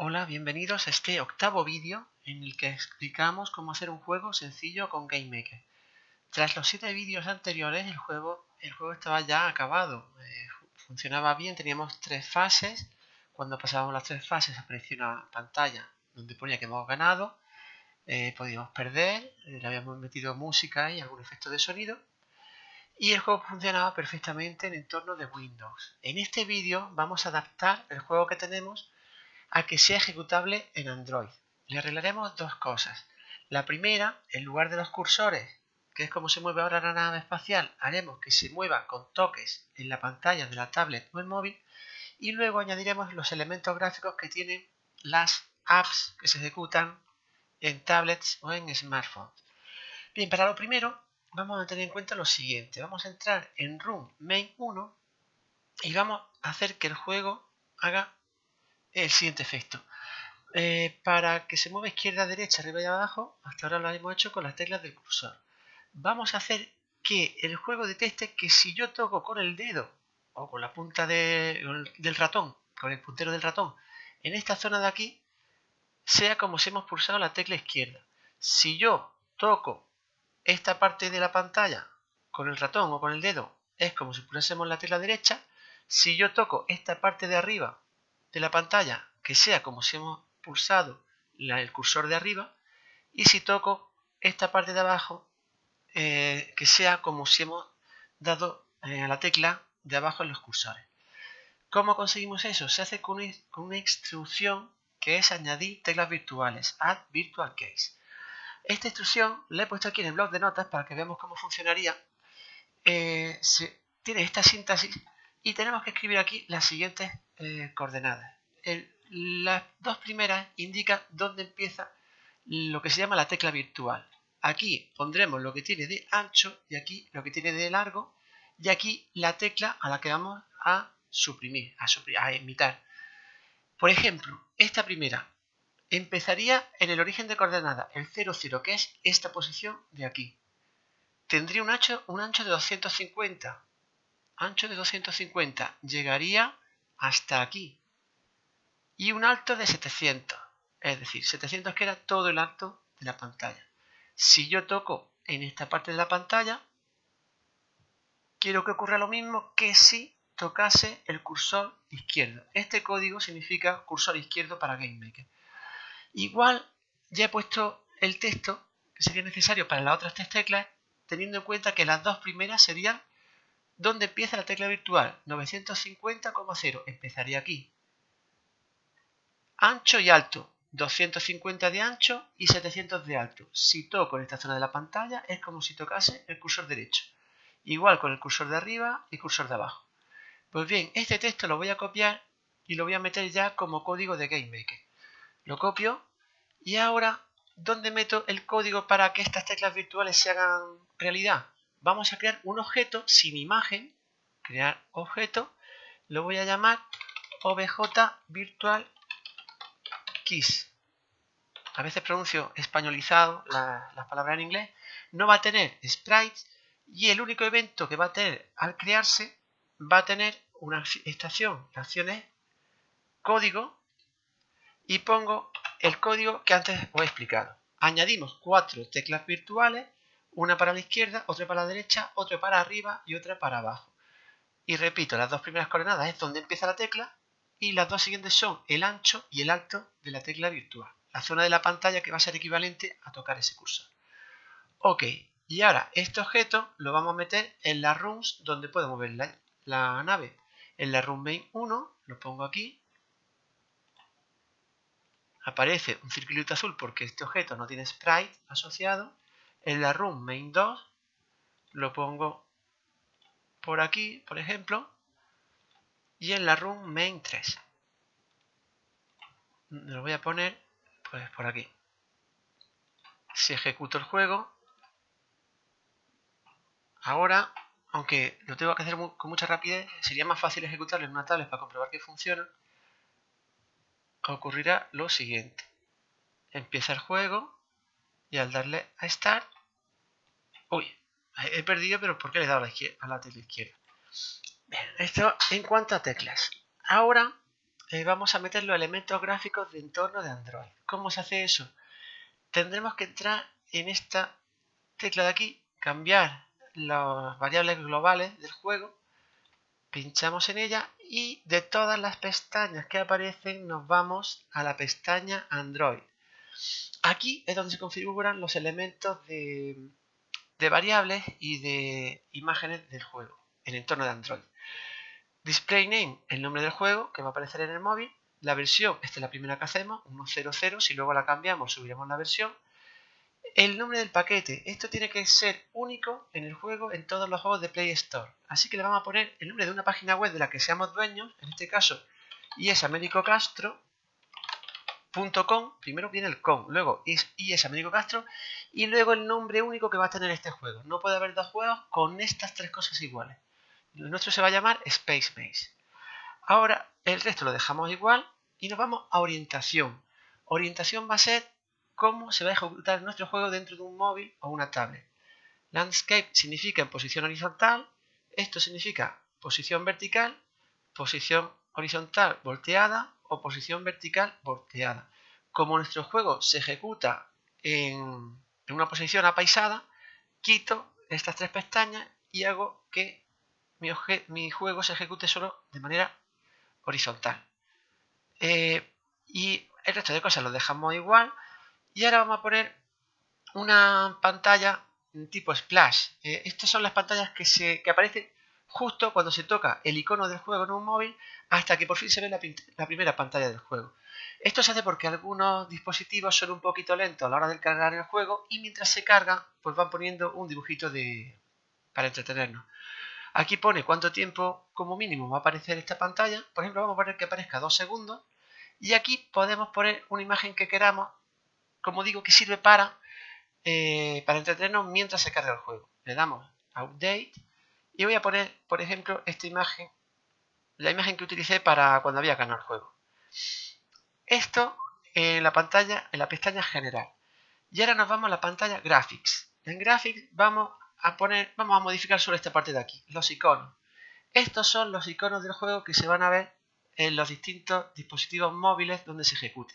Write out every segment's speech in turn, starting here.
Hola, bienvenidos a este octavo vídeo en el que explicamos cómo hacer un juego sencillo con GameMaker. Tras los siete vídeos anteriores el juego, estaba ya acabado, eh, funcionaba bien, teníamos tres fases, cuando pasábamos las tres fases aparecía una pantalla donde ponía que hemos ganado, eh, podíamos perder, eh, le habíamos metido música y algún efecto de sonido y el juego funcionaba perfectamente en entorno de Windows. En este vídeo vamos a adaptar el juego que tenemos a que sea ejecutable en Android. Le arreglaremos dos cosas. La primera, en lugar de los cursores, que es como se mueve ahora la nave espacial, haremos que se mueva con toques en la pantalla de la tablet o el móvil y luego añadiremos los elementos gráficos que tienen las apps que se ejecutan en tablets o en smartphones. Bien, para lo primero vamos a tener en cuenta lo siguiente. Vamos a entrar en Room Main 1 y vamos a hacer que el juego haga el siguiente efecto. Eh, para que se mueva izquierda, derecha, arriba y abajo, hasta ahora lo hemos hecho con las teclas del cursor. Vamos a hacer que el juego detecte que si yo toco con el dedo o con la punta del ratón, con el puntero del ratón, en esta zona de aquí, sea como si hemos pulsado la tecla izquierda. Si yo toco esta parte de la pantalla con el ratón o con el dedo, es como si pulsásemos la tecla derecha. Si yo toco esta parte de arriba de la pantalla que sea como si hemos pulsado el cursor de arriba y si toco esta parte de abajo eh, que sea como si hemos dado eh, a la tecla de abajo en los cursores. ¿Cómo conseguimos eso? Se hace con una, instrucción que es añadir teclas virtuales, add virtual case. Esta instrucción la he puesto aquí en el blog de notas para que veamos cómo funcionaría. Eh, tiene esta síntesis y tenemos que escribir aquí las siguientes eh, coordenadas. las dos primeras indican dónde empieza lo que se llama la tecla virtual. Aquí pondremos lo que tiene de ancho y aquí lo que tiene de largo y aquí la tecla a la que vamos a suprimir, a, suprimir, a imitar. Por ejemplo, esta primera empezaría en el origen de coordenada, el 00, que es esta posición de aquí. Tendría un ancho, un ancho de 250 ancho de 250 llegaría hasta aquí. Y un alto de 700 es decir 700 que era todo el alto de la pantalla. Si yo toco en esta parte de la pantalla quiero que ocurra lo mismo que si tocase el cursor izquierdo. Este código significa cursor izquierdo para GameMaker igual ya he puesto el texto que sería necesario para las otras tres teclas teniendo en cuenta que las dos primeras serían ¿Dónde empieza la tecla virtual? 950,0. Empezaría aquí. Ancho y alto. 250 de ancho y 700 de alto. Si toco en esta zona de la pantalla es como si tocase el cursor derecho. Igual con el cursor de arriba y cursor de abajo. Pues bien, este texto lo voy a copiar y lo voy a meter ya como código de GameMaker. Lo copio y ahora, ¿dónde meto el código para que estas teclas virtuales se hagan realidad? Vamos a crear un objeto sin imagen, crear objeto, lo voy a llamar obj virtual keys. A veces pronuncio españolizado las palabras en inglés. No va a tener sprites y el único evento que va a tener al crearse va a tener una estación, la acción es código y pongo el código que antes os he explicado. Añadimos cuatro teclas virtuales una para la izquierda, otra para la derecha, otra para arriba y otra para abajo. Y repito, las dos primeras coordenadas es donde empieza la tecla y las dos siguientes son el ancho y el alto de la tecla virtual, la zona de la pantalla que va a ser equivalente a tocar ese cursor. Ok, y ahora este objeto lo vamos a meter en las rooms donde puedo mover la, nave. En la room main 1, lo pongo aquí, aparece un circulito azul porque este objeto no tiene sprite asociado en la room main 2 lo pongo por aquí, por ejemplo, y en la room main 3 lo voy a poner pues por aquí. Si ejecuto el juego, ahora, aunque lo tengo que hacer con mucha rapidez, sería más fácil ejecutarlo en una tablet para comprobar que funciona, ocurrirá lo siguiente. Empieza el juego, y al darle a Start, uy, he perdido, pero ¿por qué le he dado a la, a la tecla izquierda? Esto en cuanto a teclas. Ahora eh, vamos a meter los elementos gráficos de entorno de Android. ¿Cómo se hace eso? Tendremos que entrar en esta tecla de aquí, cambiar las variables globales del juego, pinchamos en ella y de todas las pestañas que aparecen nos vamos a la pestaña Android. Aquí es donde se configuran los elementos de, variables y de imágenes del juego, en el entorno de Android. Display name, el nombre del juego que va a aparecer en el móvil. La versión, esta es la primera que hacemos, 1.0.0. Si luego la cambiamos, subiremos la versión. El nombre del paquete, esto tiene que ser único en el juego, en todos los juegos de Play Store. Así que le vamos a poner el nombre de una página web de la que seamos dueños, en este caso, y es americocastro.com. Primero viene el com, luego es Castro y luego el nombre único que va a tener este juego. No puede haber dos juegos con estas tres cosas iguales. Nuestro se va a llamar Space Maze. Ahora el resto lo dejamos igual y nos vamos a orientación. Orientación va a ser cómo se va a ejecutar nuestro juego dentro de un móvil o una tablet. Landscape significa en posición horizontal, esto significa posición vertical, posición horizontal volteada o posición vertical volteada. Como nuestro juego se ejecuta en, una posición apaisada, quito estas tres pestañas y hago que mi, juego se ejecute solo de manera horizontal. Eh, y el resto de cosas lo dejamos igual. Y ahora vamos a poner una pantalla tipo splash. Eh, estas son las pantallas que, se, que aparecen justo cuando se toca el icono del juego en un móvil hasta que por fin se ve la, primera pantalla del juego. Esto se hace porque algunos dispositivos son un poquito lentos a la hora de cargar el juego y mientras se carga pues van poniendo un dibujito de, para entretenernos. Aquí pone cuánto tiempo como mínimo va a aparecer esta pantalla. Por ejemplo, vamos a poner que aparezca dos segundos. Y aquí podemos poner una imagen que queramos, como digo, que sirve para, eh, para entretenernos mientras se carga el juego. Le damos Update y voy a poner, por ejemplo, esta imagen, la imagen que utilicé para cuando había ganado el juego. Esto en la pantalla, en la pestaña General. Y ahora nos vamos a la pantalla Graphics. En Graphics vamos a poner, vamos a modificar solo esta parte de aquí, los iconos. Estos son los iconos del juego que se van a ver en los distintos dispositivos móviles donde se ejecute.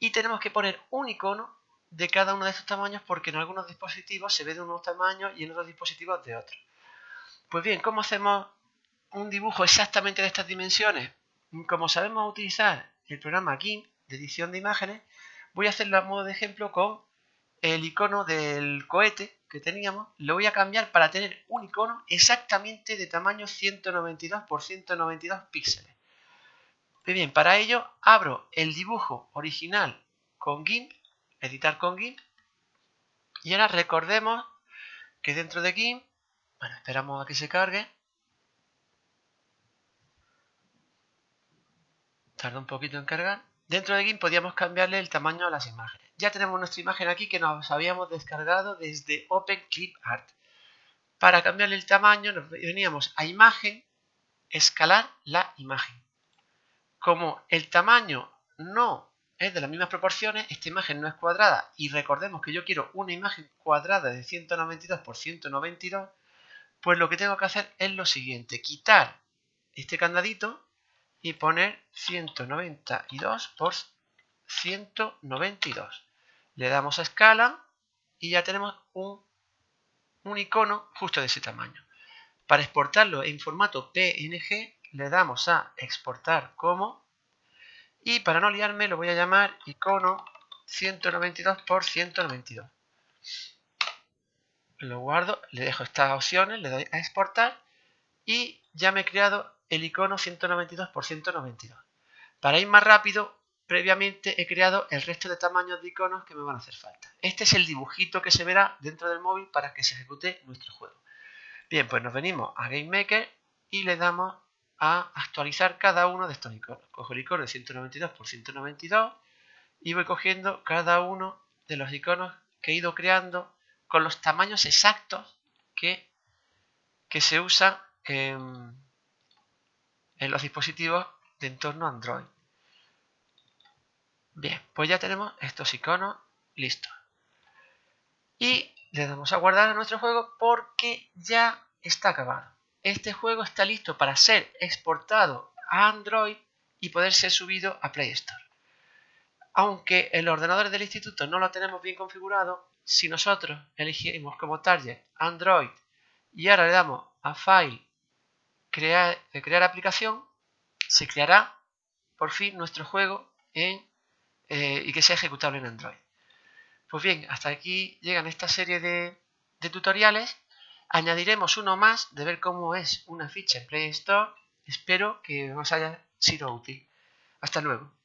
Y tenemos que poner un icono de cada uno de estos tamaños porque en algunos dispositivos se ve de unos tamaños y en otros dispositivos de otros. Pues bien, ¿cómo hacemos un dibujo exactamente de estas dimensiones? Como sabemos utilizar el programa GIMP de edición de imágenes, voy a hacerlo a modo de ejemplo con el icono del cohete que teníamos, lo voy a cambiar para tener un icono exactamente de tamaño 192 por 192 píxeles. bien, para ello abro el dibujo original con GIMP, editar con GIMP, y ahora recordemos que dentro de GIMP, bueno, esperamos a que se cargue, tarda un poquito en cargar, dentro de GIMP podíamos cambiarle el tamaño a las imágenes ya tenemos nuestra imagen aquí que nos habíamos descargado desde OpenClipArt. Para cambiarle el tamaño nos veníamos a imagen, escalar la imagen. Como el tamaño no es de las mismas proporciones, esta imagen no es cuadrada y recordemos que yo quiero una imagen cuadrada de 192 por 192, pues lo que tengo que hacer es lo siguiente, quitar este candadito y poner 192 por 192. Le damos a escala y ya tenemos un, icono justo de ese tamaño. Para exportarlo en formato PNG le damos a exportar como y para no liarme lo voy a llamar icono 192 por 192. Lo guardo, le dejo estas opciones, le doy a exportar y ya me he creado el icono 192 por 192. Para ir más rápido previamente he creado el resto de tamaños de iconos que me van a hacer falta. Este es el dibujito que se verá dentro del móvil para que se ejecute nuestro juego. Bien, pues nos venimos a GameMaker y le damos a actualizar cada uno de estos iconos. Cojo el icono de 192 por 192 y voy cogiendo cada uno de los iconos que he ido creando con los tamaños exactos que, que se usan en, en los dispositivos de entorno Android. Bien, pues ya tenemos estos iconos listos. Y le damos a guardar a nuestro juego porque ya está acabado. Este juego está listo para ser exportado a Android y poder ser subido a Play Store. Aunque el ordenador del instituto no lo tenemos bien configurado, si nosotros elegimos como target Android y ahora le damos a File, crear, eh, crear aplicación, se creará por fin nuestro juego eh, y que sea ejecutable en Android. Pues bien, hasta aquí llegan esta serie de, de tutoriales. Añadiremos uno más de ver cómo es una ficha en Play Store. Espero que os haya sido útil. Hasta luego.